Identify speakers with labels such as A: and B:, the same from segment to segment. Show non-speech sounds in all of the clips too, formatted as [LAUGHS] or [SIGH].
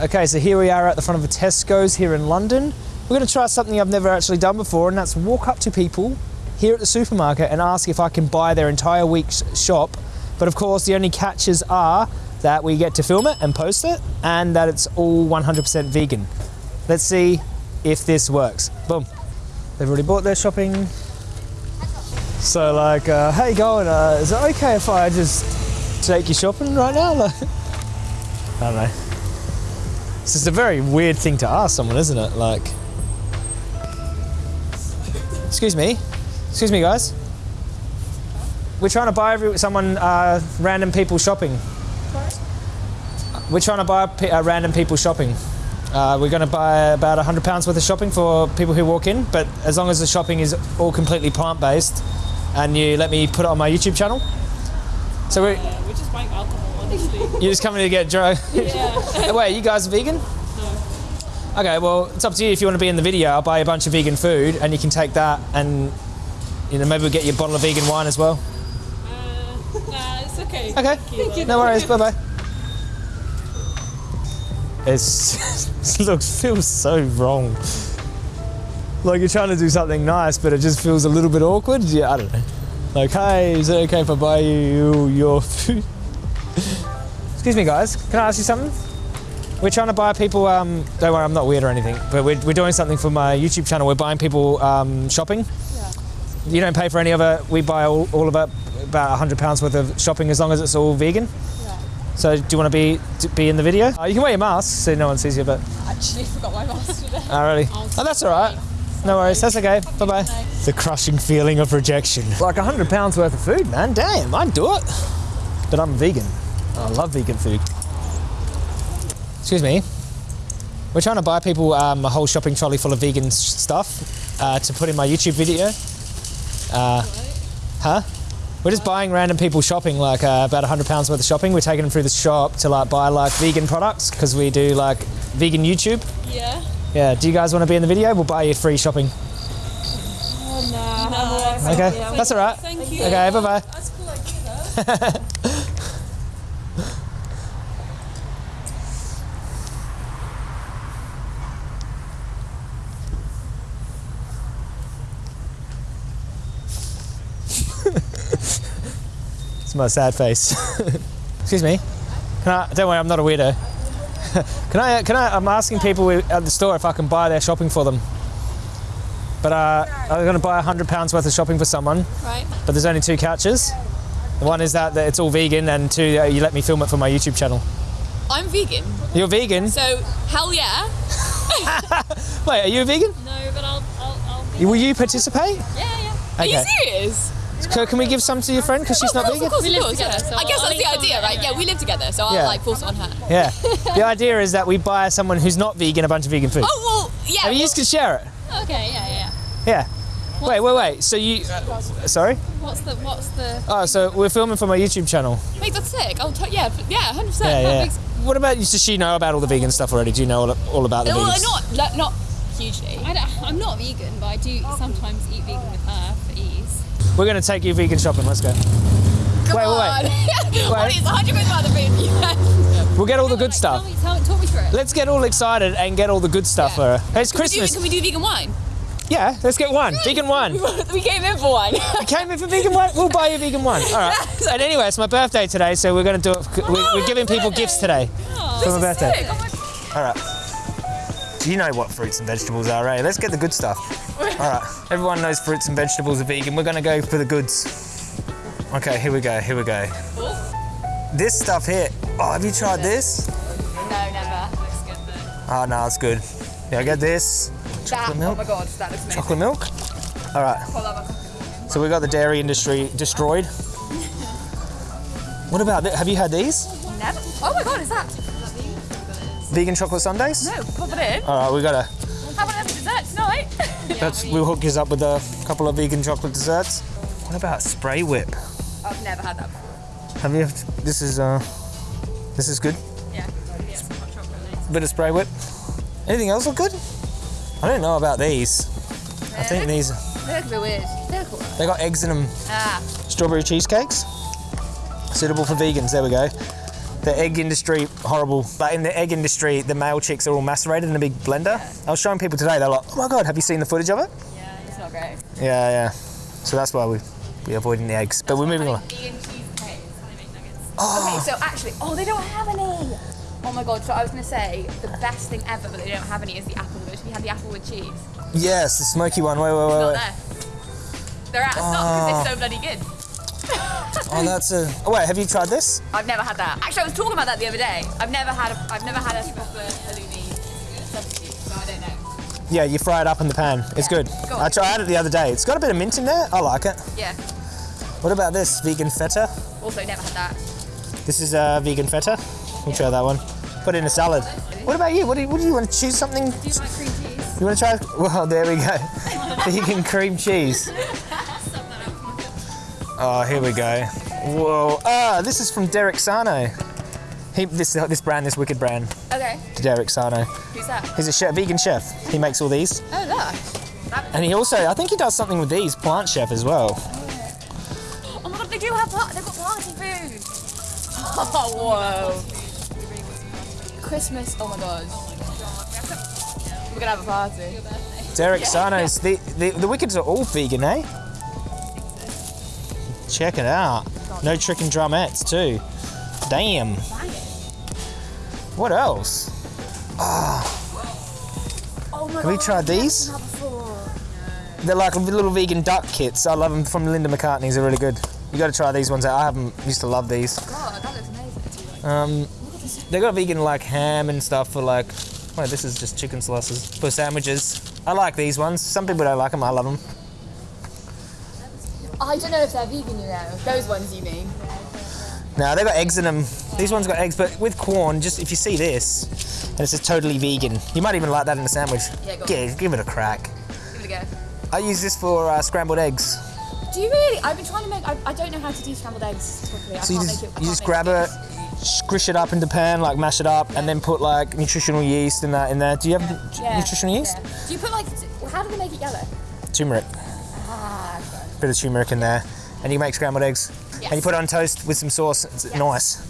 A: Okay, so here we are at the front of a Tesco's here in London. We're going to try something I've never actually done before, and that's walk up to people here at the supermarket and ask if I can buy their entire week's shop. But of course, the only catches are that we get to film it and post it, and that it's all 100% vegan. Let's see if this works. Boom. They've already bought their shopping. So, like, uh, how you going? Uh, is it okay if I just take you shopping right now? [LAUGHS] I don't know. It's is a very weird thing to ask someone, isn't it? Like, excuse me, excuse me, guys. We're trying to buy every, someone uh, random people shopping. We're trying to buy uh, random people shopping. Uh, we're going to buy about hundred pounds worth of shopping for people who walk in, but as long as the shopping is all completely plant-based, and you let me put it on my YouTube channel. So we're,
B: we're just buying alcohol.
A: You're just coming to get drunk. [LAUGHS]
B: yeah.
A: Wait, you guys vegan? Okay, well, it's up to you if you want to be in the video. I'll buy you a bunch of vegan food and you can take that and, you know, maybe we'll get you a bottle of vegan wine as well.
B: Uh, nah, it's okay.
A: Okay,
B: Thank you.
A: no worries, bye bye. It's, [LAUGHS] it looks, feels so wrong. Like you're trying to do something nice, but it just feels a little bit awkward. Yeah, I don't know. Like, hey, is it okay if I buy you your food? Excuse me, guys. Can I ask you something? We're trying to buy people. Um, don't worry, I'm not weird or anything. But we're, we're doing something for my YouTube channel. We're buying people um, shopping. You don't pay for any of it. We buy all, all about about hundred pounds worth of shopping as long as it's all vegan. So do you want to be to be in the video? Uh, you can wear your mask so no one sees you. But I
B: Actually, [LAUGHS] forgot my mask today.
A: oh, really? Oh, that's all right. No worries. That's okay. Bye bye. The crushing feeling of rejection. Like hundred pounds worth of food, man. Damn, I'd do it. But I'm vegan. I love vegan food. Excuse me. We're trying to buy people um, a whole shopping trolley full of vegan stuff uh, to put in my YouTube video. Uh, huh? We're just buying random people shopping, like uh, about hundred pounds worth of shopping. We're taking them through the shop to like buy like vegan products because we do like vegan YouTube.
B: Yeah.
A: Yeah. Do you guys want to be in the video? We'll buy you free shopping.
B: Oh. No.
A: Okay, that's all right.
B: Thank you.
A: Okay, bye bye. [LAUGHS]
B: That's cool idea, though.
A: It's my sad face. [LAUGHS] Excuse me. Can I? Don't worry, I'm not a weirdo. [LAUGHS] can I? Can I? I'm asking people at the store if I can buy their shopping for them. But uh, I'm going to buy hundred pounds worth of shopping for someone.
B: Right.
A: But there's only two catches. One is that, that it's all vegan, and two, uh, you let me film it for my YouTube channel.
B: I'm vegan,
A: You're vegan?
B: so hell yeah. [LAUGHS]
A: Wait, are you a vegan?
B: No, but I'll, I'll, I'll be.
A: Will you participate?
B: Yeah, yeah. Are you serious?
A: So can we give some to your friend because she's not
B: Of
A: vegan?
B: course,
C: We
B: of
C: live
B: course,
C: together,
B: yeah.
C: so
B: I guess
C: I'll
B: that's the idea, right? Yeah, we live together, so
A: Yeah.
B: I'll like force it on her.
A: Yeah. [LAUGHS] the idea is that we buy someone who's not vegan a bunch of vegan food.
B: Oh well, yeah.
A: and you
B: well-
A: can share it.
C: Okay, yeah, yeah.
A: Yeah. Wait, wait, wait. So you? Uh, sorry.
C: What's the what's the
A: Oh, so we're filming for my YouTube channel.
B: Mate, that's sick. I'll t- yeah, yeah, hundred percent.
A: Yeah, yeah. What about? Does she know about all the vegan stuff already? Do you know all, all about the
B: Well,
A: vegans?
B: not not not hugely.
C: I don't, I'm not vegan, but I do sometimes eat vegan with her for ease.
A: We're gonna take you vegan shopping. Let's go.
B: Come
A: wait, wait,
B: on. [LAUGHS]
A: wait.
B: What is hundred percent about the food? Yes. [LAUGHS]
A: We'll get all the good stuff.
C: Tell me, tell, talk me through it.
A: Let's get all excited and get all the good stuff for her. It's
B: Can we, do,
A: Christmas.
B: can we do vegan wine?
A: Yeah, let's get one. Vegan one. [LAUGHS]
B: we came in for one.
A: we came in for vegan one? We'll buy you vegan one. All right. And anyway, it's my birthday today, so we're going to do it. We're, we're giving people gifts today for my birthday.
B: Sick. Oh my-
A: All right. You know what fruits and vegetables are, eh? Let's get the good stuff. All right. Everyone knows fruits and vegetables are vegan. We're going to go for the goods. Okay, here we go. Here we go. This stuff here. Oh, have you tried this?
B: No, never. Looks good though.
A: Oh, no, it's good. Yeah, I get this.
B: That,
A: Chocolate
B: oh
A: milk.
B: my god, that looks amazing.
A: Chocolate milk. All right. So we got the dairy industry destroyed. What about this? Have you had these?
B: Never. Oh my god, is that?
A: Vegan chocolate sundaes?
B: No, pop it in.
A: All right, we gotta.
B: How about as a dessert tonight? [LAUGHS]
A: That's we'll hook you up with a couple of vegan chocolate desserts. What about spray whip?
B: I've never had that before.
A: Have you? This is uh, this is good.
B: Yeah.
A: Bit of spray whip. Anything else look good? I don't know about these. I think these
B: They look a bit weird. They look
A: they got eggs in them.
B: Ah.
A: Strawberry cheesecakes. Suitable for vegans. There we go. The egg industry, horrible. But in the egg industry, the male chicks are all macerated in a big blender. I was showing people today, they're like, oh my god, have you seen the footage of it?
C: Yeah.
B: It's not great.
A: Yeah, yeah. So that's why we, we're avoiding the eggs. But we're moving on.
C: Vegan cheesecake. They make nuggets.
A: Ah.
B: Okay, so actually, oh, they don't have any. Oh my god, so I was gonna say the best thing ever, but they don't have any is the apple with. We had the apple with cheese.
A: Yes, the smoky one. Wait, wait, wait,
B: Not
A: wait.
B: there. They're out of stock
A: Ah.
B: because they're so bloody good. [LAUGHS]
A: Oh, that's a. Oh, wait, have you tried this?
B: I've never had that. Actually, I was talking about that the other day. I've never had a, I've never had a proper halloumi substitute, so I don't know.
A: Yeah, you fry it up in the pan. It's
B: Yeah.
A: good.
B: Go.
A: I tried it the other day. It's got a bit of mint in there. I like it.
B: Yeah.
A: What about this vegan feta?
B: Also, never had that.
A: This is uh, vegan feta. We'll try that one. Put it in a salad. What about you? What do you, what do you want to choose something?
C: Do you like cream cheese?
A: You want to try? [LAUGHS] Well, there we go. [LAUGHS] vegan cream cheese. Oh, here we go. Whoa. Ah, this is from Derek Sarno. He, this this brand, this wicked brand,
B: Okay.
A: Derek Sarno.
B: Who's that?
A: He's a chef, vegan chef. He makes all these,
B: Oh, look.
A: And he also, I think he does something with these, plant chef as well.
B: oh my god, they do have pla- they've got party food. Oh, [LAUGHS] whoa. Christmas. Oh my god. We're gonna have a party.
A: Derek Sarno's, the, the the wickeds are all vegan, eh? Check it out. No chicken drumettes too. Damn. What else?
B: Oh my
A: Have we tried these? They're like little vegan duck kits. I love them from Linda McCartney's. They're really good. You got to try these ones out. I haven't used to love these.
B: God, that looks amazing.
A: Um, they got vegan like ham and stuff for like. Well, this is just chicken slices for sandwiches. I like these ones. Some people don't like them. I love them.
B: I don't know if they're vegan, you know. Those ones, you mean?
A: No, they've got eggs in them. These ones got eggs, but with corn. Just if you see this, and it's says totally vegan, you might even like that in a sandwich.
B: Yeah, go.
A: Give, give it a crack.
B: Give it a go.
A: I use this for uh, scrambled eggs.
B: Do you really? I've been trying to make. I, I don't know how to do scrambled eggs properly. I
A: So you
B: can't
A: just
B: make it.
A: You just grab it, squish it up in the pan, like mash it up, and then put like nutritional yeast and that in there. Do you have
B: Yeah,
A: nutritional yeast?
B: yeah. Do you put like? How do they make it yellow?
A: Turmeric. Bit of turmeric in there, and you make scrambled eggs. And you put it on toast with some sauce. It's
B: Yes.
A: nice.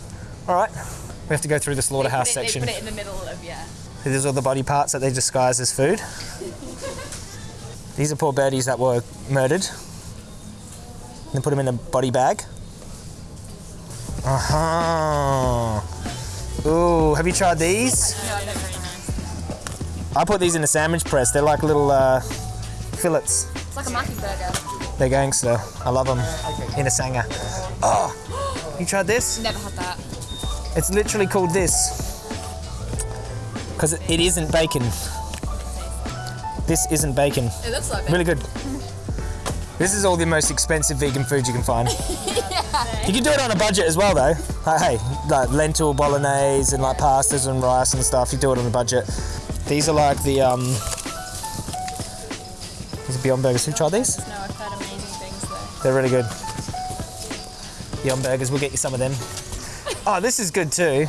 A: All right. We have to go through the slaughterhouse
B: put it,
A: section.
B: They put it in the middle of yeah.
A: These are all the body parts that they disguise as food. These are poor birdies that were murdered. And then put them in a body bag. Uh huh. Ooh, have you tried these?
B: No, they're very nice.
A: I put these in a sandwich press. They're like little uh, fillets.
B: It's like a Mackie burger.
A: They're gangster. I love them in a sanger. Oh, you tried this?
B: Never had that.
A: It's literally called this because it isn't bacon. This isn't bacon.
B: It looks like
A: Really good. This is all the most expensive vegan food you can find. [LAUGHS] yeah. You can do it on a budget as well, though. Like, hey, like lentil bolognese and like pastas and rice and stuff. You do it on a budget. These are like the um. These are Beyond Burgers. Who tried these? They're really good. Beyond Burgers. We'll get you some of them. Oh, this is good too.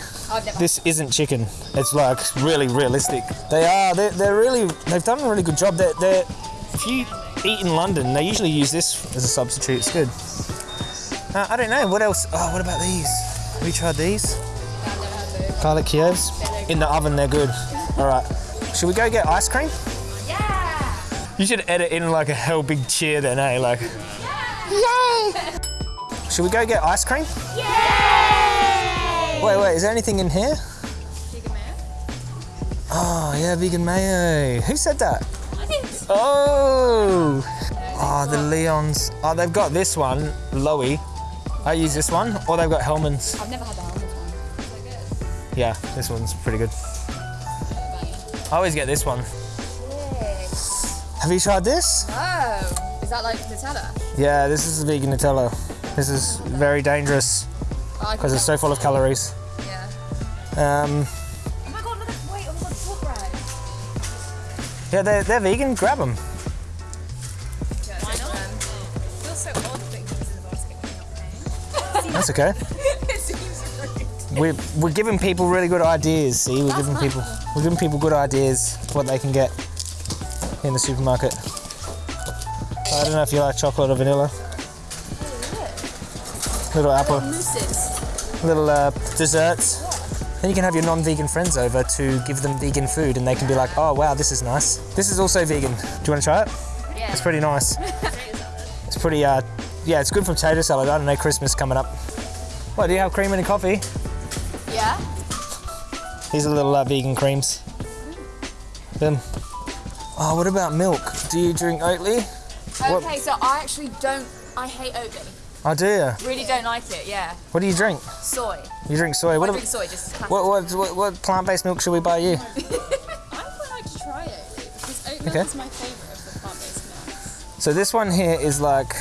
A: This isn't chicken. It's like really realistic. They are. They're, they're really. They've done a really good job. They're, they're. If you eat in London, they usually use this as a substitute. It's good. Uh, I don't know. What else? Oh, what about these? Have you tried these?
B: I've never had those.
A: Garlic Kievs? In the oven, they're good. All right. Should we go get ice cream?
B: Yeah.
A: You should edit in like a hell big cheer then, eh? Like. Yay! Should we go get ice cream? Yay! Wait, wait. Is there anything in here?
C: Vegan mayo?
A: Oh yeah, vegan mayo. Who said that? Oh! Oh, the Leons. Oh, they've got this one, Lowy. I use this one, or they've got Hellmann's.
B: I've never had the helmet one.
A: Yeah, this one's pretty good. I always get this one. Have you tried this?
B: Oh, is that like Nutella?
A: Yeah, this is vegan Nutella. This is very dangerous
B: Oh,
A: because it's so full of calories.
B: Yeah.
A: Um,
B: Oh my god, look at wait, oh my god, pork bread.
A: yeah, they're, they're vegan. Grab them.
C: why not? It feels so odd putting things in the basket when not.
A: That's okay. [LAUGHS]
B: it seems rude.
A: We're, we're giving people really good ideas. See, we're giving people we're giving people good ideas what they can get in the supermarket. I don't know if you like chocolate or vanilla. Little apple. Little uh, desserts. Then you can have your non-vegan friends over to give them vegan food, and they can be like, "Oh wow, this is nice. This is also vegan. Do you want to try it?
B: Yeah.
A: It's pretty nice. [LAUGHS] It's pretty, uh, yeah, it's good for potato salad. I don't know, Christmas coming up. What, do you have cream in your coffee?
B: Yeah.
A: These are little uh, vegan creams. Then, oh, what about milk? Do you drink Oatly? What-
B: Okay, so I actually don't. I hate Oatly.
A: Oh, do you?
B: Really don't like it. Yeah.
A: What do you drink?
B: Soy.
A: You drink soy.
B: I
A: What,
B: drink soy. Just.
A: what, what, what, what plant-based milk should we buy you? [LAUGHS]
C: I would like to try it because oat milk
A: Okay.
C: is my favourite of the plant-based milks.
A: So this one here is like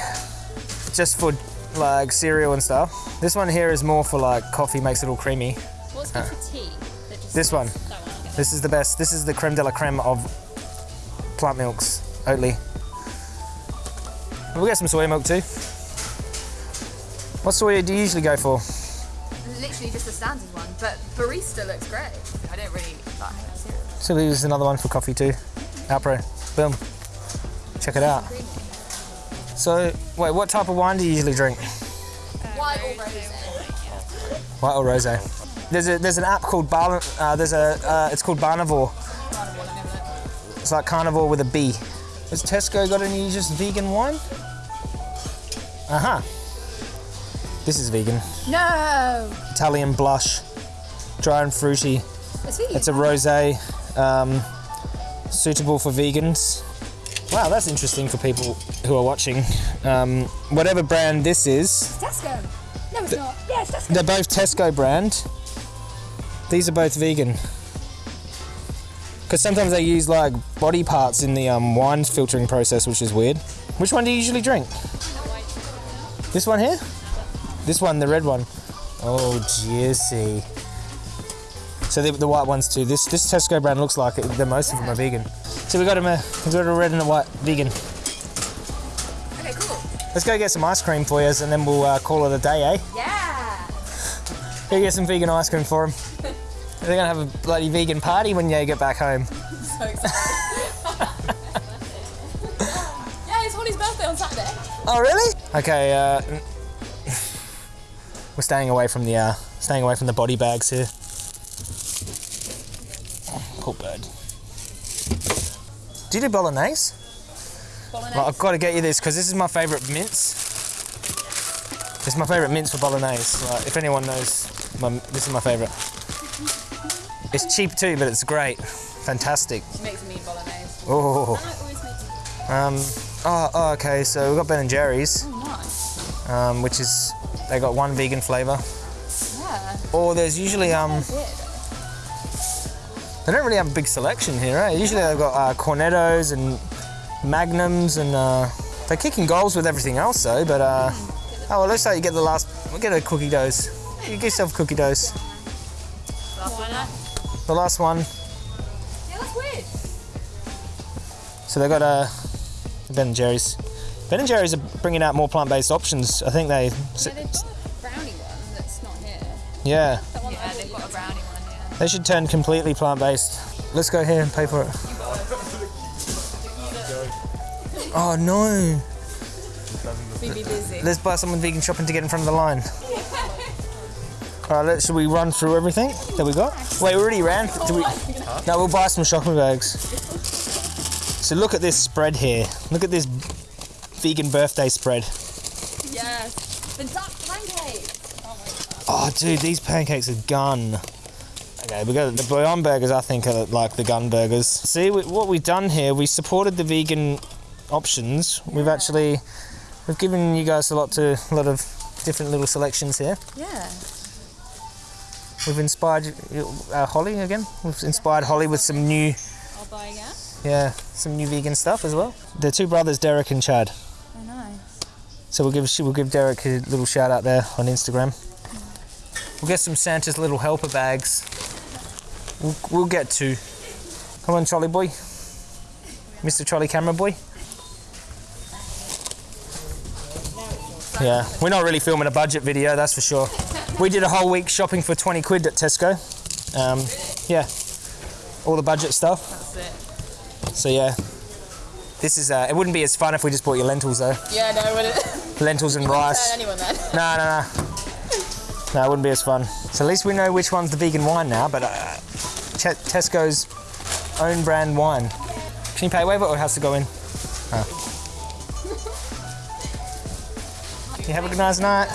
A: just for like cereal and stuff. This one here is more for like coffee, makes it all creamy.
C: What's good for tea?
A: This one.
C: One.
A: This is the best. This is the creme de la creme of plant milks, Oatly. We'll get some soy milk too. What soy do you usually go for?
B: Literally just the standard one, but barista looks great. I don't really like cereal.
A: So we'll another one for coffee too. Alpro. Boom. Check it out. So, wait, what type of wine do you usually drink?
B: White or rosé?
A: White or rosé? There's a there's an app called Bar, uh, there's a uh, it's called Barnivore. It's like carnivore with a B. Has Tesco got any just vegan wine? Uh huh. This is vegan.
B: No.
A: Italian blush, dry and fruity.
B: It's vegan.
A: It's a rosé, um, suitable for vegans. Wow, that's interesting for people who are watching. Um, whatever brand this is,
B: Tesco. No, it's not. Yeah, it's Tesco.
A: they're both Tesco brand. These are both vegan. Because sometimes they use like body parts in the um, wine filtering process, which is weird. Which one do you usually drink? This one here? This one, the red one. Oh, juicy. So the, the white ones too. This this Tesco brand looks like it, the most of them are vegan. So we got them. A, we got a red and a white vegan.
B: Okay, cool.
A: Let's go get some ice cream for you, and then we'll uh, call it a day, eh?
B: Yeah.
A: Go get some vegan ice cream for them. They're gonna have a bloody vegan party when you get back home.
C: So excited. [LAUGHS] yeah, it's Holly's birthday on Saturday.
A: Oh really? Okay. Uh, we're staying away from the uh, staying away from the body bags here. Poor bird. Do you do bolognese?
C: Bolognese.
A: Well, I've got to get you this because this is my favourite mince. This is my favourite mince for bolognese. Like, if anyone knows, my, this is my favourite. It's cheap too, but it's great. Fantastic.
C: She makes me bolognese.
A: Oh.
C: I always make
A: Um, oh, oh, okay. So we've got Ben and Jerry's,
C: Oh, nice.
A: um, which is they got one vegan flavour.
C: Yeah.
A: Or there's usually um, they don't really have a big selection here, right? Usually they've got uh, cornettos and magnums, and uh, they're kicking goals with everything else though. But uh, oh well, looks like you get the last. We'll get a cookie dose. You get yourself a cookie dose.
C: Why not?
A: The last one.
B: Yeah, that's weird.
A: So they got uh, Ben and Jerry's. Ben and Jerry's are bringing out more plant-based options. I think they.
C: Yeah, they've got a brownie one that's not here.
A: Yeah.
B: Yeah, they've got a brownie one. Yeah.
A: They should turn completely plant-based. Let's go here and pay for it. Oh no!
C: be busy.
A: Let's buy someone vegan shopping to get in front of the line. [LAUGHS] All right, let's, should we run through everything that we got? Wait, we already ran. Do we? No, we'll buy some shopping bags. So look at this spread here. Look at this vegan birthday spread.
C: Yes. The duck pancakes. Oh my god.
A: Oh, dude, these pancakes are gun. Okay, we got the Beyond Burgers. I think are like the gun burgers. See we, what we've done here? We supported the vegan options. We've actually we've given you guys a lot to a lot of different little selections here.
B: Yeah.
A: We've inspired uh, Holly again. We've inspired Holly with some new,
C: I'll buy again.
A: yeah, some new vegan stuff as well. The two brothers, Derek and Chad.
B: I know.
A: So we'll give we'll give Derek a little shout out there on Instagram. We'll get some Santa's little helper bags. We'll, we'll get two. Come on, trolley boy. Mr. Trolley Camera Boy. Yeah, we're not really filming a budget video, that's for sure. We did a whole week shopping for 20 quid at Tesco. Um, yeah, all the budget stuff.
C: That's it.
A: So yeah, this is. Uh, it wouldn't be as fun if we just bought you lentils though.
C: Yeah, no, would it? [LAUGHS]
A: Lentils and rice.
C: anyone then. [LAUGHS]
A: No, no, no. No, it wouldn't be as fun. So at least we know which one's the vegan wine now, but uh, Tesco's own brand wine. Can you pay waiver or it has to go in? Oh. [LAUGHS] You have a good nice night.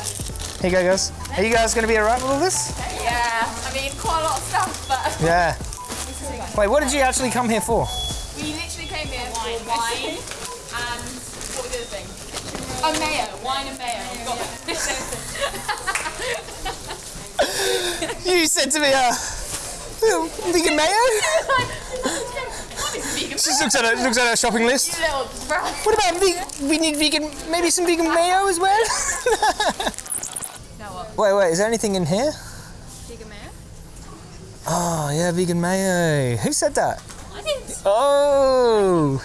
A: Here you go, guys. Are you guys going to be alright with all this?
B: Yeah, I mean, quite a lot of stuff, but [LAUGHS]
A: Yeah. Wait, what did you actually come here for?
B: we literally came here for wine and what was the other thing? Oh, mayo. Wine and mayo. We got [LAUGHS]
A: You said to me, uh, vegan mayo? [LAUGHS] She just looks at her, looks at her shopping list.
B: Little bro.
A: What about ve- we need vegan, maybe some vegan mayo as well? Wait, wait, is there anything in here?
B: Vegan mayo?
A: Oh, yeah, vegan mayo. Who said that?
B: I didn't.
A: Oh.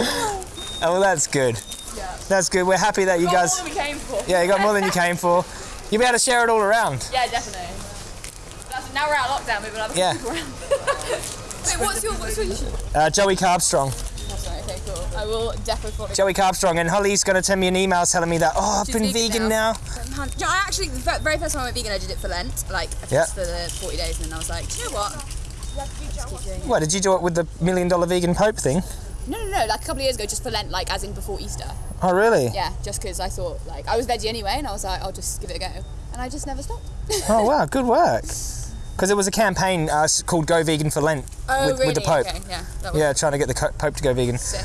A: [LAUGHS] oh, that's good.
B: Yeah.
A: That's good. We're happy that you
B: Got
A: guys.
B: more than we came for.
A: Yeah, you got more than you came for. You'll be able to share it all around. [LAUGHS]
B: Yeah, definitely. That's, now we're out of lockdown, other
A: Yeah.
B: people around. [LAUGHS] Wait, what's your what's your issue?
A: Uh, Joey Carbstrong.
B: That's right. Okay, cool. I will definitely follow.
A: Joey Carbstrong, and Holly's going to send me an email telling me that, oh, I've
B: She's
A: been
B: vegan
A: vegan now.
B: now. Yeah, I actually the very first time I went vegan, I did it for Lent, like
A: Yeah.
B: for the 40 days, and then I was like, "Do you know what? Just keep doing it.
A: What, did you do it with the million dollar vegan pope thing?
B: No, no, no. Like a couple of years ago, just for Lent, like as in before Easter.
A: Oh, really?
B: Yeah, just because I thought like I was veggie anyway, and I was like, I'll just give it a go, and I just never stopped. [LAUGHS]
A: Oh, wow, good work. Because it was a campaign uh, called Go Vegan for Lent
B: Oh,
A: with,
B: really?
A: with the Pope.
B: Okay, yeah. That was
A: Yeah, trying to get the Pope to go vegan.
B: sick.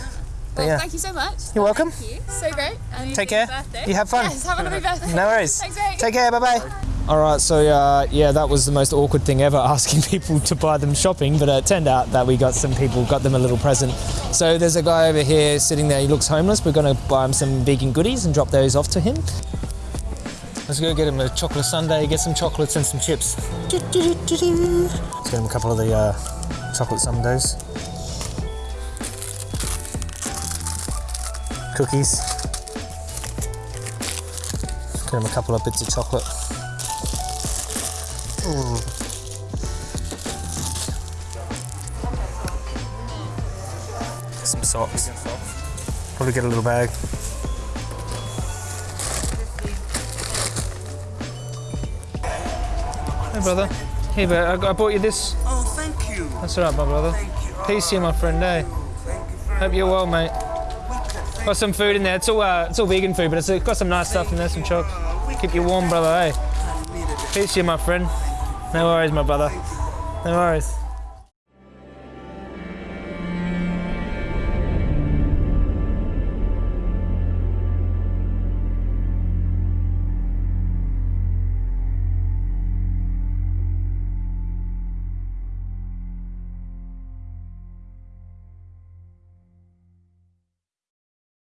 B: Well,
A: yeah.
B: thank you so much.
A: You're welcome.
B: Thank you. So great. And
A: Take care.
B: Birthday.
A: You have fun.
B: Yes, have a lovely birthday.
A: No worries. [LAUGHS]
B: Thanks, mate.
A: Take care. Bye bye. All right. So uh, yeah, that was the most awkward thing ever, [LAUGHS] asking people to buy them shopping. But uh, it turned out that we got some people got them a little present. So there's a guy over here sitting there. He looks homeless. We're going to buy him some vegan goodies and drop those off to him. Let's go get him a chocolate sundae, get some chocolates and some chips. Let's get him a couple of the uh, chocolate sundaes. Cookies. Get him a couple of bits of chocolate. Ooh. Some socks. Probably get a little bag. Hey brother. Hey, but I, I bought you this.
D: Oh, thank you.
A: That's alright, my brother.
D: Thank you.
A: Peace to you, my friend. Hey.
D: Thank you very
A: Hope you're well, mate. Got some food in there. It's all uh, it's all vegan food, but it's got some nice stuff in there. Some choc. Keep you warm, brother. Hey. Peace to you, my friend. No worries, my brother. No worries.